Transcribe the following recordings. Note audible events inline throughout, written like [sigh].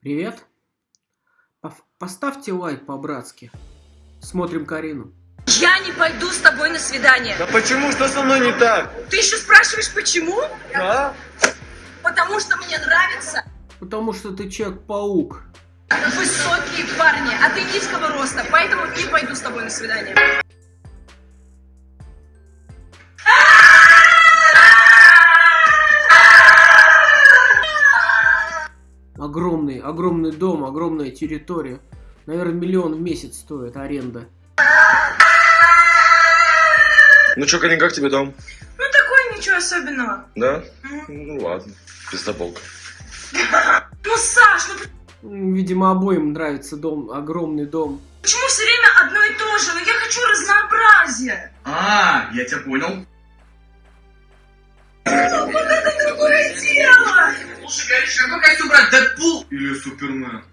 Привет. Поставьте лайк по-братски. Смотрим Карину. Я не пойду с тобой на свидание. Да почему? Что со мной не так? Ты еще спрашиваешь, почему? Да? Потому что мне нравятся Потому что ты Человек-паук. высокие парни, а ты низкого роста, поэтому не пойду с тобой на свидание. Огромный, огромный дом, огромная территория. Наверное, миллион в месяц стоит аренда. Ну чё, Карин, как тебе дом? Ну такой ничего особенного. Да? Ну ладно. Пиздоболка. [laughs] Ну, Саш, ну Видимо, обоим нравится дом, огромный дом. почему все время одно и то же? Ну я хочу разнообразия. А, я тебя понял. Вот это другое дело. Слушай, Гриша, какой костюм брать, Дэдпул или Супермен?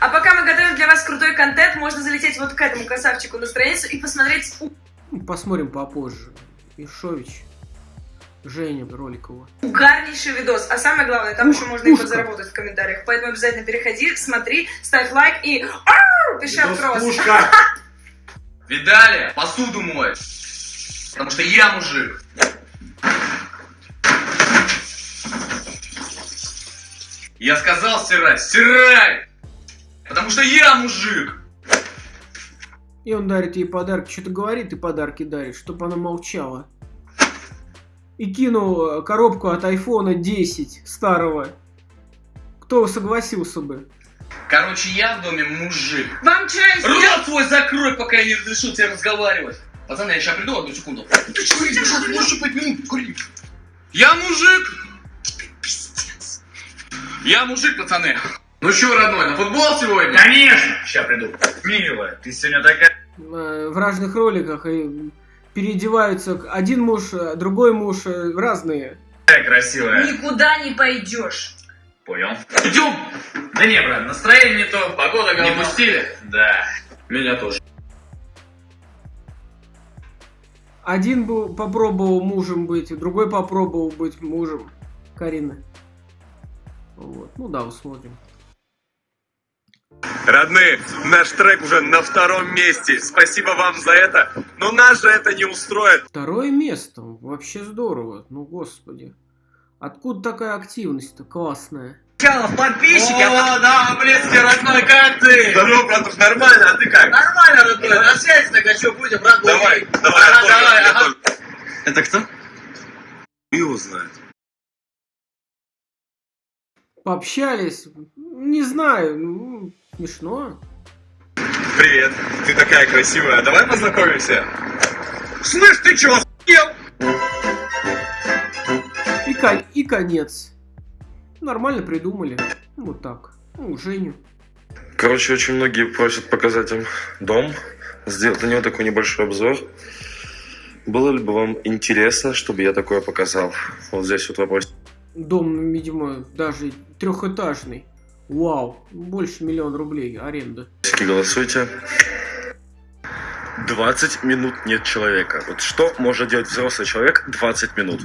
А пока мы готовим для вас крутой контент, можно залететь вот к этому красавчику на страницу и посмотреть Ну, Посмотрим попозже. Ишович. Женя Роликова. угарнейший видос. А самое главное, там Ух, еще можно и пушка. подзаработать в комментариях. Поэтому обязательно переходи, смотри, ставь лайк и ау, пиши открос. Пушка! [laughs] Видали? Посуду мой. Потому что я мужик. Я сказал стирать, стирай! Потому что я мужик! И он дарит ей подарки. Что-то говорит и подарки дарит, чтобы она молчала. И кинул э, коробку от айфона 10 старого. Кто согласился бы? Короче, я в доме мужик. Вам чай? Рот свой закрой, пока я не разрешу тебе разговаривать. Пацаны, я сейчас приду, одну секунду. Ты что, я сейчас можешь пять минут курить? Я мужик! Я мужик, пацаны. Ну что, родной, на футбол сегодня? Конечно! Сейчас приду. Милая, ты сегодня такая... В разных роликах и переодеваются. Один муж, э, другой муж, э, разные. красивая. Никуда не пойдешь. Понял. Идем! Да не, брат, настроение не то, погода Не говно. пустили? Да. Меня тоже. Один был, попробовал мужем быть, другой попробовал быть мужем. Карина. Вот. Ну да, усмотрим. Родные, наш трек уже на втором месте. Спасибо вам за это. Но нас же это не устроит. Второе место. Вообще здорово. Ну, господи. Откуда такая активность-то классная? Сначала в подписчики, а О, да, близкий родной, как ты? Здорово, братух, нормально, а ты как? Нормально, родной, на связи тогда что будем, брат? Давай, давай, давай, тоже. Это кто? И узнает. Пообщались. Не знаю. Ну, смешно. Привет, ты такая красивая. Давай познакомимся. Слышь, ты чего, охуел? И, кон- и конец. Нормально придумали. Ну, Вот так. Ну, Женю. Короче, очень многие просят показать им дом, сделать на него такой небольшой обзор. Было ли бы вам интересно, чтобы я такое показал? Вот здесь вот вопрос. Дом, видимо, даже трехэтажный. Вау. Больше миллиона рублей аренда. Голосуйте. 20 минут нет человека. Вот что может делать взрослый человек 20 минут?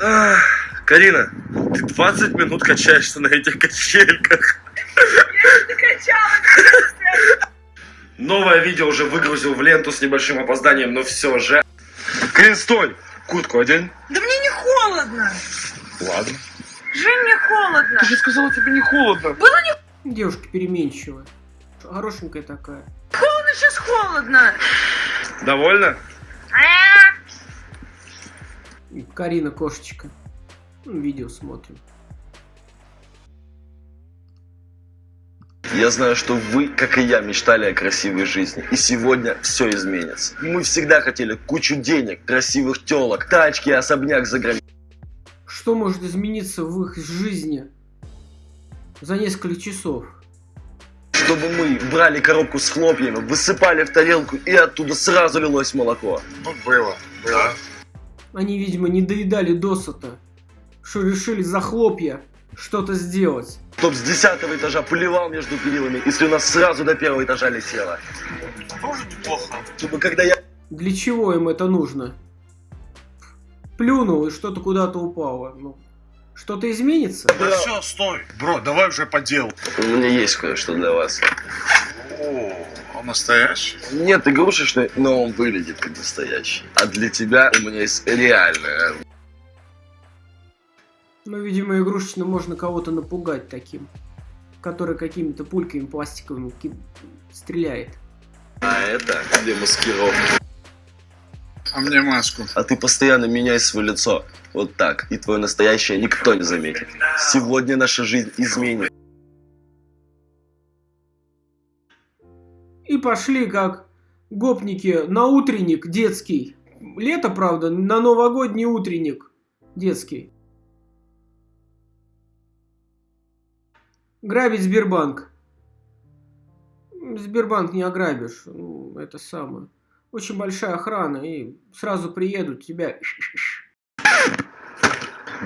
Ах, Карина, ты 20 минут качаешься на этих качельках. Новое видео уже выгрузил в ленту с небольшим опозданием, но все же. Карин, стой! Куртку одень. Да холодно. Ладно. Жень, мне холодно. же сказала, тебе не холодно. Девушка переменчивая. Хорошенькая такая. Холодно, сейчас холодно. Довольно? Карина кошечка. Ну, Видео смотрим. Я знаю, что вы, как и я, мечтали о красивой жизни. И сегодня все изменится. Мы всегда хотели кучу денег, красивых телок, тачки и особняк за границей. Что может измениться в их жизни за несколько часов? Чтобы мы брали коробку с хлопьями, высыпали в тарелку и оттуда сразу лилось молоко. Ну, было, было. Они, видимо, не доедали досыта, что решили за хлопья что-то сделать. Чтоб с десятого этажа поливал между перилами, и слюна сразу до первого этажа летела. Тоже неплохо. Чтобы когда я Для чего им это нужно? Плюнул и что-то куда-то упало. Ну, Что-то изменится? Да все, стой. Бро, давай уже по делу. У меня есть кое-что для вас. О, он настоящий? Нет игрушечный, но он выглядит как настоящий. А для тебя у меня есть реальное. Ну, видимо, игрушечно можно кого-то напугать таким. Который какими-то пульками пластиковыми стреляет. А это для маскировки. А мне маску. А ты постоянно меняй свое лицо. Вот так. И твое настоящее никто не заметит. Сегодня наша жизнь изменит. И пошли как гопники на утренник детский. Лето, правда, на новогодний утренник детский. Грабить Сбербанк. Сбербанк не ограбишь. Ну, это самое. Очень большая охрана, и сразу приедут тебя.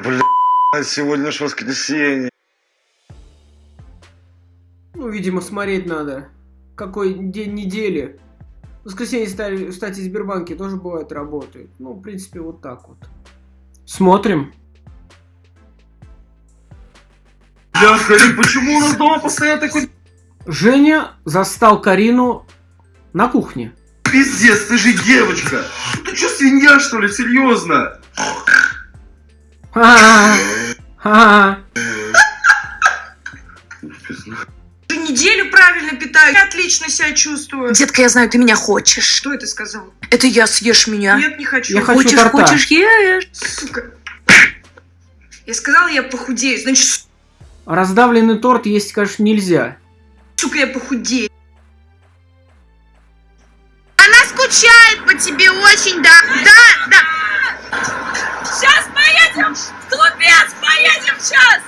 Бля, сегодня ж воскресенье. Ну, видимо, смотреть надо. Какой день недели. В воскресенье, ста- кстати, в Сбербанке тоже бывает работает. Ну, в принципе, вот так вот. Смотрим. Бля, Карин, почему у нас дома постоянно такой Женя застал Карину на кухне. Пиздец? Ты же девочка. Ты что, свинья, что ли? Серьезно? Ха-ха. Уже неделю правильно питаюсь. Я отлично себя чувствую. Детка, я знаю, ты меня хочешь. Что это сказал? Это я съешь меня. Нет, не хочу. Я хочу хочешь, торта. хочешь, ешь. Сука. Я сказала, я похудею. Значит, Раздавленный торт есть, конечно, нельзя. сука, я похудею. Скучает по тебе очень, да? Да, да. Сейчас поедем! Клубец, поедем сейчас!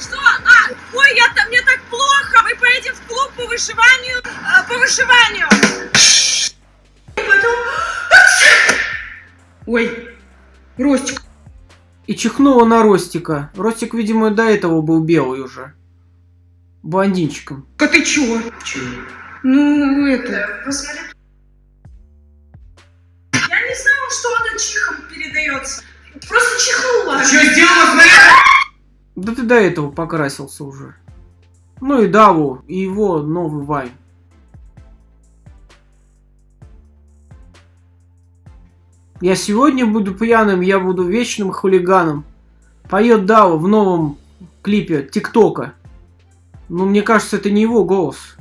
Что? А, ой, я там, мне так плохо! Мы поедем в клуб по вышиванию, э, по вышиванию! Потом... Ой, Ростик, И чихнула на Ростика. Ростик, видимо, до этого был белый уже. Блондинчиком. а ты чего? Ну, это... Посмотри. Передается. Просто чихнула. Что сделала, смотри? Да ты до этого покрасился уже. Ну и Даву, и его новый вайн. Я сегодня буду пьяным, я буду вечным хулиганом. Поет Дава в новом клипе ТикТока. Ну, мне кажется, это не его голос.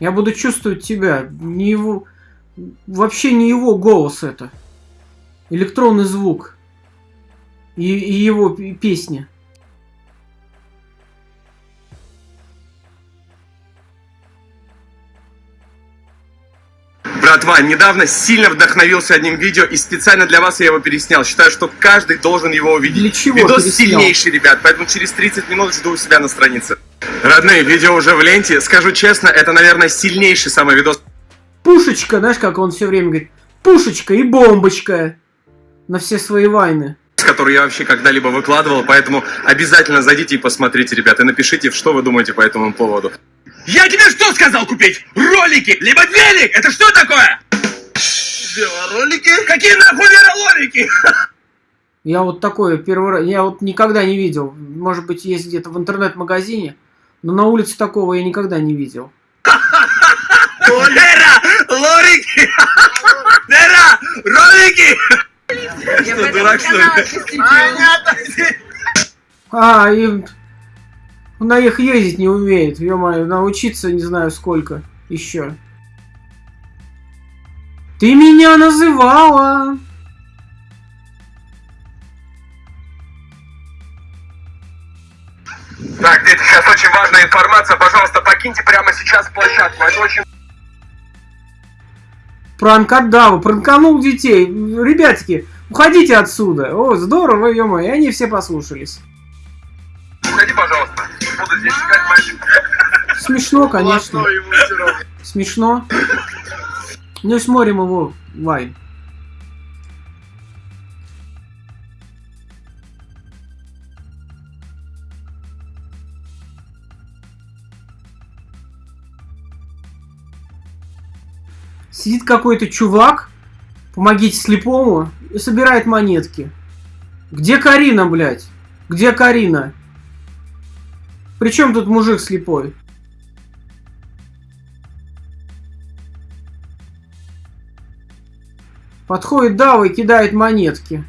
Я буду чувствовать тебя. Не его... Вообще не его голос это. Электронный звук. И, и его песня. Братва, недавно сильно вдохновился одним видео и специально для вас я его переснял. Считаю, что каждый должен его увидеть. Для чего Видос переснял? сильнейший, ребят, поэтому через 30 минут жду у себя на странице. Родные, видео уже в ленте. Скажу честно, это, наверное, сильнейший самый видос, Пушечка, знаешь, как он все время говорит. Пушечка и бомбочка. На все свои вайны. который я вообще когда-либо выкладывал, поэтому обязательно зайдите и посмотрите, ребята, и напишите, что вы думаете по этому поводу. Я тебе что сказал купить? Ролики, либо велик? Это что такое? Ролики? Какие нахуй верололики? Я вот такое первый раз, я вот никогда не видел. Может быть, есть где-то в интернет-магазине, но на улице такого я никогда не видел. Лера, лорики! Лера, ролики! Я Что, дурак, что ли? А, и на их ездить не умеет, ё-моё, научиться не знаю сколько еще. Ты меня называла. Важная информация. Пожалуйста, покиньте прямо сейчас площадку. Это очень Пранк от Дава, пранканул детей. Ребятки, уходите отсюда. О, здорово, ё и они все послушались. Уходи, пожалуйста. Буду здесь искать мальчик. Смешно, конечно. Смешно. Ну смотрим его вайн. Сидит какой-то чувак, Помогите слепому и собирает монетки. Где Карина, блядь? Где Карина? Причем тут мужик слепой? Подходит Дава и кидает монетки.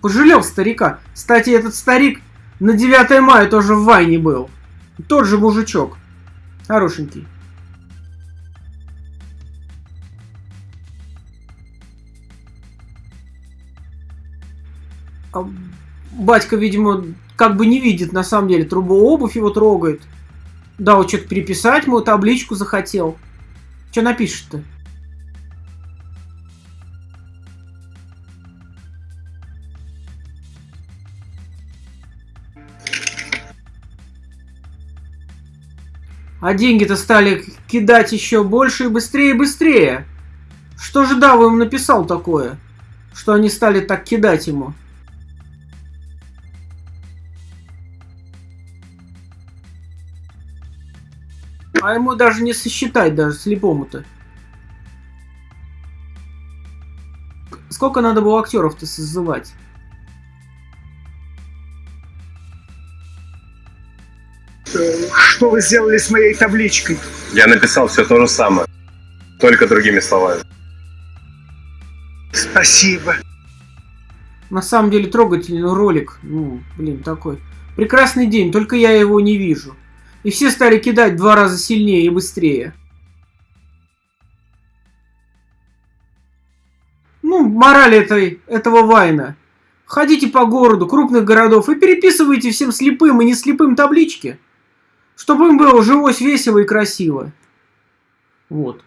Пожалел старика. Кстати, этот старик на 9 мая тоже в Вайне был. Тот же мужичок. Хорошенький. Батька, видимо, как бы не видит, на самом деле. Трубу обувь его трогает. Да, вот что-то переписать мою табличку захотел. Что напишешь-то? А деньги-то стали кидать еще больше и быстрее и быстрее. Что же Дава им написал такое? Что они стали так кидать ему? А ему даже не сосчитать, даже слепому-то. Сколько надо было актеров-то созывать? Что вы сделали с моей табличкой? Я написал все то же самое, только другими словами. Спасибо. На самом деле трогательный ролик. Ну, блин, такой. Прекрасный день, только я его не вижу. И все стали кидать два раза сильнее и быстрее. Ну, мораль этой, этого Вайна. Ходите по городу, крупных городов и переписывайте всем слепым и не слепым таблички. Чтобы им было жилось весело и красиво. Вот.